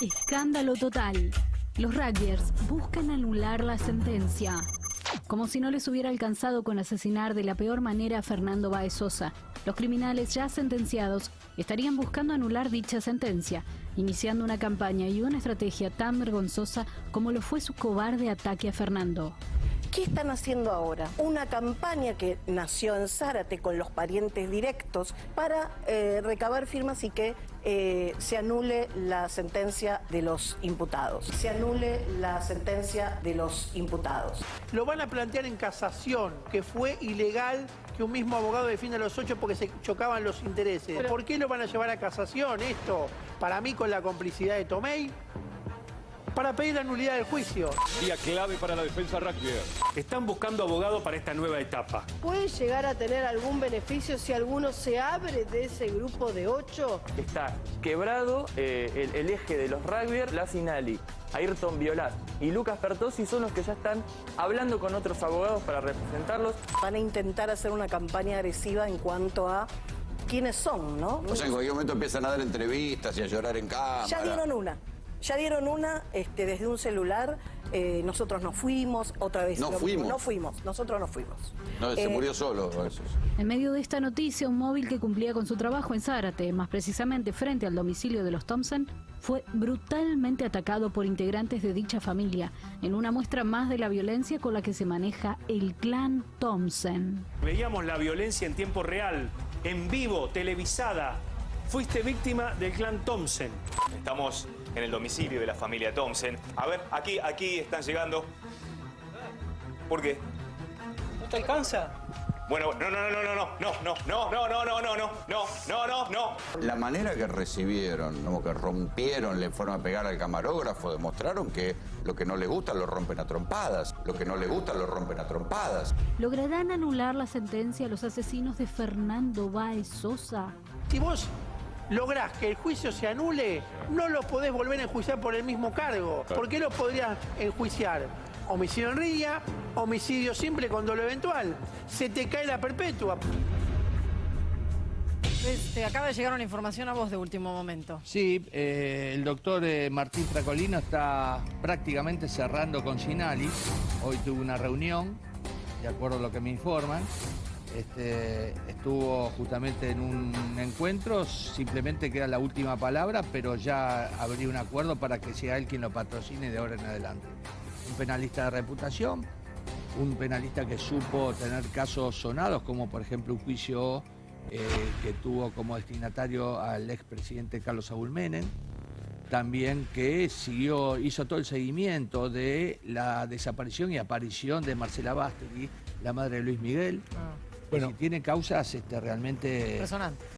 Escándalo total. Los rugbyers buscan anular la sentencia. Como si no les hubiera alcanzado con asesinar de la peor manera a Fernando Baez Sosa, los criminales ya sentenciados estarían buscando anular dicha sentencia, iniciando una campaña y una estrategia tan vergonzosa como lo fue su cobarde ataque a Fernando. ¿Qué están haciendo ahora? Una campaña que nació en Zárate con los parientes directos para eh, recabar firmas y que eh, se anule la sentencia de los imputados. Se anule la sentencia de los imputados. Lo van a plantear en casación, que fue ilegal que un mismo abogado defienda a los ocho porque se chocaban los intereses. ¿Por qué lo van a llevar a casación esto? Para mí con la complicidad de Tomei, para pedir la nulidad del juicio. Día clave para la defensa rugby. Están buscando abogado para esta nueva etapa. ¿Puede llegar a tener algún beneficio si alguno se abre de ese grupo de ocho? Está quebrado eh, el, el, eje de los rugbyers, la Sinali, Ayrton Violat y Lucas Pertosi son los que ya están hablando con otros abogados para representarlos. Van a intentar hacer una campaña agresiva en cuanto a quiénes son, ¿no? O sea, en cualquier momento empiezan a dar entrevistas y a llorar en cámara. Ya dieron una. Ya dieron una este, desde un celular, eh, nosotros no fuimos, otra vez. No fuimos. No fuimos, nosotros no fuimos. No, se Eh, murió solo. Eso. En medio de esta noticia, un móvil que cumplía con su trabajo en Zárate, más precisamente frente al domicilio de los Thompson, fue brutalmente atacado por integrantes de dicha familia, en una muestra más de la violencia con la que se maneja el clan Thompson. Veíamos la violencia en tiempo real, en vivo, televisada. Fuiste víctima del clan Thompson. Estamos en el domicilio de la familia Thompson. A ver, aquí, aquí están llegando. ¿Por qué? ¿No te alcanza? Bueno, no, no, no, no, no, no, no, no, no, no, no, no, no, no, no, no, no. La manera que recibieron, como que rompieron la forma de pegar al camarógrafo, demostraron que lo que no les gusta lo rompen a trompadas. Lo que no les gusta lo rompen a trompadas. ¿Lograrán anular la sentencia a los asesinos de Fernando Baez Sosa? Si vos lográs que el juicio se anule, no lo podés volver a enjuiciar por el mismo cargo. ¿Por qué lo podrías enjuiciar? Homicidio en ría, homicidio simple con dolo eventual. Se te cae la perpetua. Te acaba de llegar una información a vos de último momento. Sí, eh, el doctor eh, Martín Tracolino está prácticamente cerrando con Sinali. Hoy tuvo una reunión, de acuerdo a lo que me informan. Este, estuvo justamente en un encuentro, simplemente queda la última palabra, pero ya habría un acuerdo para que sea él quien lo patrocine de ahora en adelante. Un penalista de reputación, un penalista que supo tener casos sonados, como por ejemplo un juicio eh, que tuvo como destinatario al expresidente Carlos Saúl Menem, también que siguió, hizo todo el seguimiento de la desaparición y aparición de Marcela Bastegui, la madre de Luis Miguel. Ah. Bueno, tiene causas este, realmente Impresionante.